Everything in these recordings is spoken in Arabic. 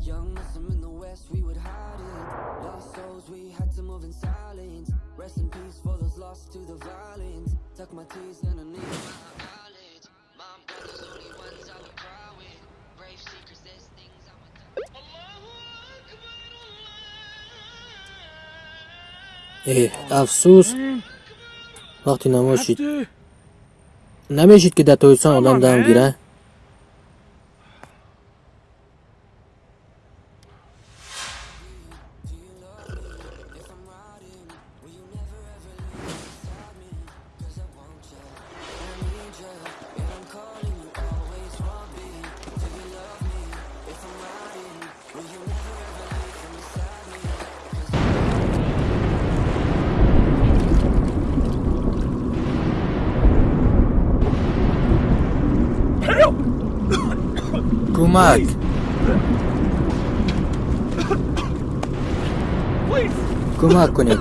Young Muslim in the West, we would hide it. Lost souls, we had to move in silence. Rest in peace for those lost to the violence. Tuck my teeth underneath my eyelids. э афсус. Вақти намоз шид намешид ки дар тоҷикистон одам дам гира کمک کمک کنید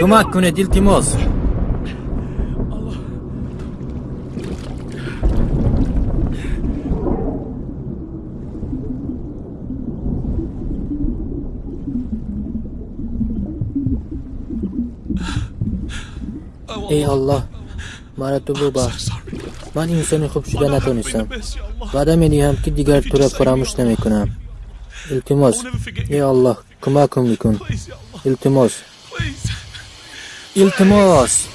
کمک کنید التماس ای الله. تو ببخش من انسان خوب شده نتونستم وعده می دهم که دیگر تو را فراموش نمی کنم التماس ای الله کمکم میکن التماس التماس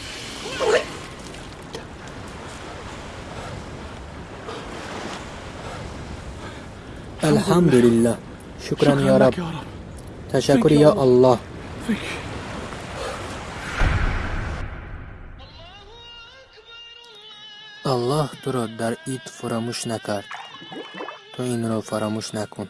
الحمد لله شکرا یا رب تشکر یا الله аллоҳ туро дар ид фурамӯш накард. Ту инро фаромӯш накун.